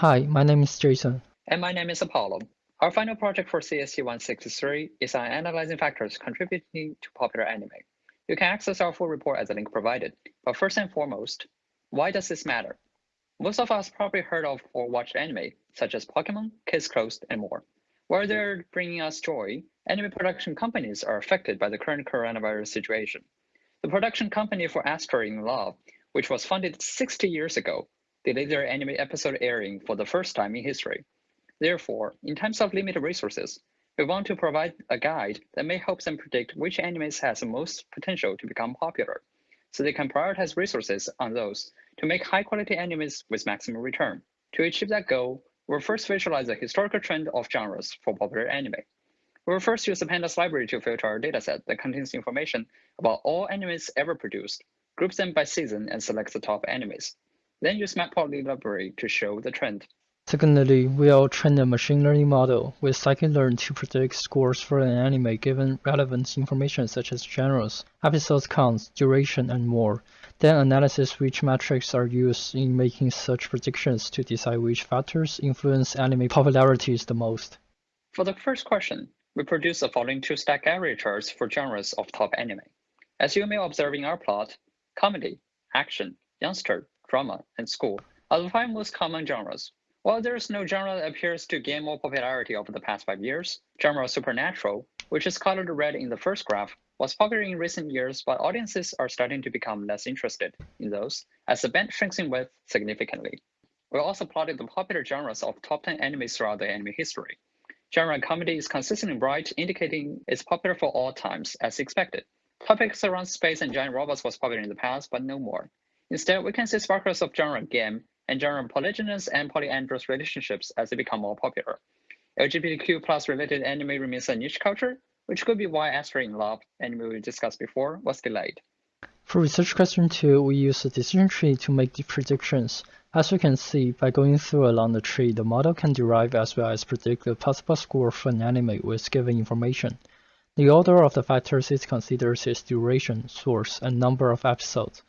Hi, my name is Jason. And my name is Apollo. Our final project for CSE 163 is on analyzing factors contributing to popular anime. You can access our full report at the link provided. But first and foremost, why does this matter? Most of us probably heard of or watched anime, such as Pokemon, Case Closed, and more. While they're bringing us joy, anime production companies are affected by the current coronavirus situation. The production company for Asteroid in Love, which was funded 60 years ago, delayed their anime episode airing for the first time in history. Therefore, in times of limited resources, we want to provide a guide that may help them predict which animes has the most potential to become popular, so they can prioritize resources on those to make high quality animes with maximum return. To achieve that goal, we'll first visualize the historical trend of genres for popular anime. We'll first use the Pandas library to filter our dataset that contains information about all animes ever produced, group them by season, and select the top animes. Then use Matplotlib library to show the trend. Secondly, we'll train a machine learning model with scikit-learn to predict scores for an anime given relevant information such as genres, episode counts, duration, and more. Then analysis which metrics are used in making such predictions to decide which factors influence anime popularities the most. For the first question, we produce the following two stack area charts for genres of top anime. As you may observe in our plot, comedy, action, youngster, drama, and school are the five most common genres while there is no genre that appears to gain more popularity over the past five years, genre supernatural, which is colored red in the first graph, was popular in recent years, but audiences are starting to become less interested in those as the band shrinks in width significantly. We also plotted the popular genres of top 10 animes throughout the anime history. Genre comedy is consistently bright, indicating it's popular for all times, as expected. Topics around space and giant robots was popular in the past, but no more. Instead, we can see sparkles of genre game and genre polygynous and polyandrous relationships as they become more popular. LGBTQ plus related anime remains a niche culture, which could be why Asteroid in Love, anime we discussed before, was delayed. For research question 2, we use a decision tree to make the predictions. As you can see, by going through along the tree, the model can derive as well as predict the possible score for an anime with given information. The order of the factors it considers is duration, source, and number of episodes.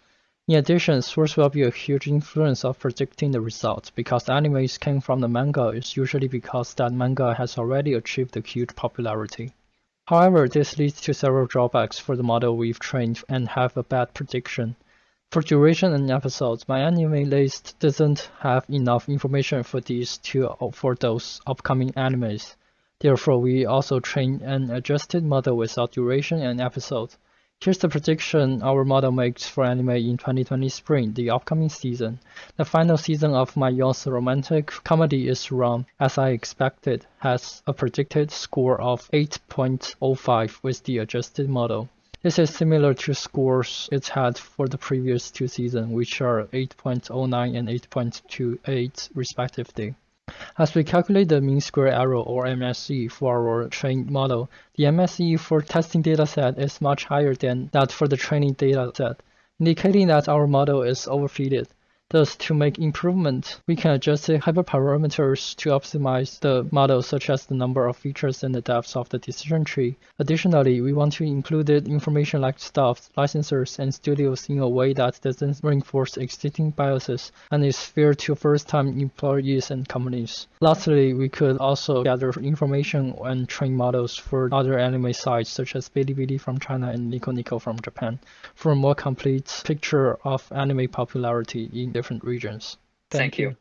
In addition, source will be a huge influence of predicting the results, because animes came from the manga is usually because that manga has already achieved a huge popularity. However, this leads to several drawbacks for the model we've trained and have a bad prediction. For duration and episodes, my anime list doesn't have enough information for these two for those upcoming animes. Therefore, we also train an adjusted model without duration and episodes. Here's the prediction our model makes for anime in 2020 spring, the upcoming season. The final season of my youth romantic comedy is wrong, as I expected, has a predicted score of 8.05 with the adjusted model. This is similar to scores it had for the previous two seasons, which are 8.09 and 8.28 respectively. As we calculate the mean square error or MSE for our trained model, the MSE for testing dataset is much higher than that for the training dataset, indicating that our model is overfitted. Thus, to make improvement, we can adjust the hyperparameters to optimize the model such as the number of features and the depth of the decision tree. Additionally, we want to include information like staff, licensors, and studios in a way that doesn't reinforce existing biases and is fair to first-time employees and companies. Lastly, we could also gather information and train models for other anime sites such as Bilibili from China and Nico Nico from Japan for a more complete picture of anime popularity in different regions. Thank, Thank you. you.